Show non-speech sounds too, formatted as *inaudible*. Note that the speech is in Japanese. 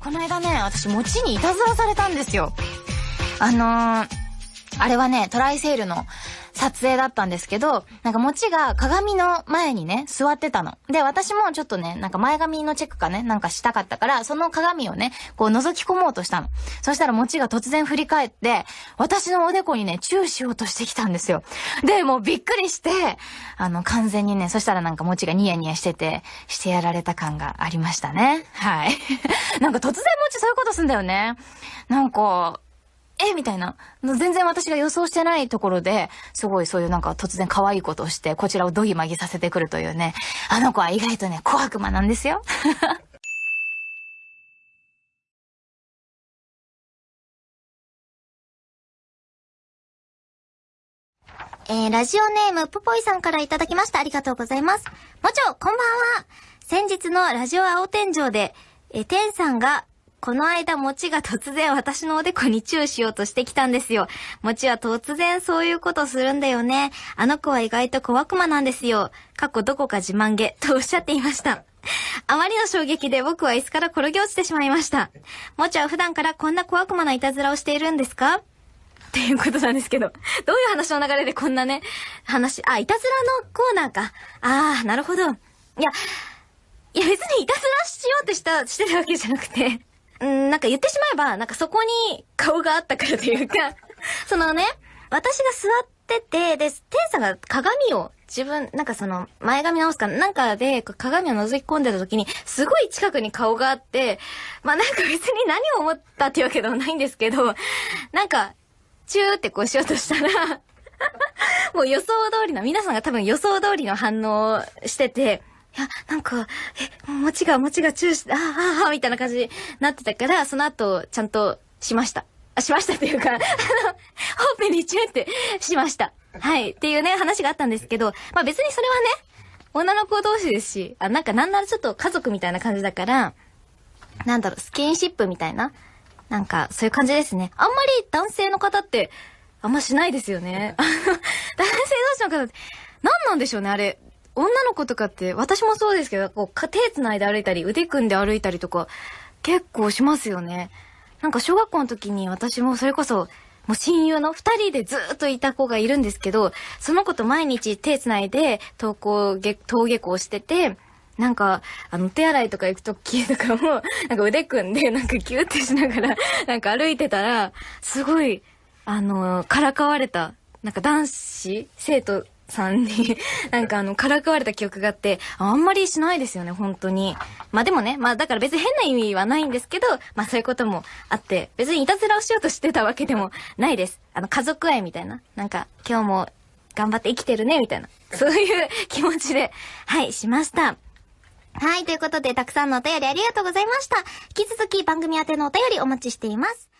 この間ね、私、餅にいたずらされたんですよ。あのー、あれはね、トライセールの撮影だったんですけど、なんか餅が鏡の前にね、座ってたの。で、私もちょっとね、なんか前髪のチェックかね、なんかしたかったから、その鏡をね、こう覗き込もうとしたの。そしたら餅が突然振り返って、私のおでこにね、チューしようとしてきたんですよ。で、もうびっくりして、あの、完全にね、そしたらなんか餅がニヤニヤしてて、してやられた感がありましたね。はい。*laughs* なんか突然餅そういうことすんだよね。なんか、えみたいな。全然私が予想してないところで、すごいそういうなんか突然可愛いことをして、こちらをドギマギさせてくるというね。あの子は意外とね、小悪魔なんですよ。*laughs* えー、ラジオネーム、ぽぽいさんからいただきました。ありがとうございます。もちろん、こんばんは。先日のラジオ青天井で、え、天さんがこの間、もちが突然私のおでこにチューしようとしてきたんですよ。もちは突然そういうことするんだよね。あの子は意外と小悪魔なんですよ。過去どこか自慢げ、とおっしゃっていました。あまりの衝撃で僕は椅子から転げ落ちてしまいました。もちは普段からこんな小悪魔ないたずらをしているんですか？っていうことなんですけど。どういう話の流れでこんなね、話、あ、いたずらのコーナーか。ああ、なるほど。いや、いや別にいたずらしようとした、してるわけじゃなくて、うん、なんか言ってしまえば、なんかそこに顔があったからというか *laughs* そのね、私が座ってて、で、テンさんが鏡を自分、なんかその、前髪直すかなんかで鏡を覗き込んでた時に、すごい近くに顔があって、まあなんか別に何を思ったっていうわけではないんですけど、なんか、チューってこうしようとしたら *laughs* もう予想通りの、皆さんが多分予想通りの反応をしてて、いや、なんか、え、餅が、餅がチューして、ああ、ああ、みたいな感じになってたから、その後、ちゃんとしました。あ、しましたっていうか、あの、ほっぺにチューってしました。はい。っていうね、話があったんですけど、まあ別にそれはね、女の子同士ですし、あ、なんかなんならちょっと家族みたいな感じだから、なんだろう、スキンシップみたいな、なんか、そういう感じですね。あんまり男性の方って、あんましないですよね。*laughs* 男性同士の方って、何なんでしょうね、あれ。女の子とかって、私もそうですけど、こう、手繋いで歩いたり、腕組んで歩いたりとか、結構しますよね。なんか小学校の時に私もそれこそ、もう親友の二人でずっといた子がいるんですけど、その子と毎日手繋いで登校、登下校してて、なんか、あの、手洗いとか行くときとかも、*laughs* なんか腕組んで、なんかキューってしながら、なんか歩いてたら、すごい、あの、からかわれた、なんか男子、生徒さんに *laughs* なんかあの、からかわれた記憶があって、あんまりしないですよね、本当に。まあでもね、まあだから別に変な意味はないんですけど、まあそういうこともあって、別にいたずらをしようとしてたわけでもないです。あの、家族愛みたいな。なんか、今日も頑張って生きてるね、みたいな。そういう気持ちで、はい、しました。はい、ということで、たくさんのお便りありがとうございました。引き続き番組宛てのお便りお待ちしています。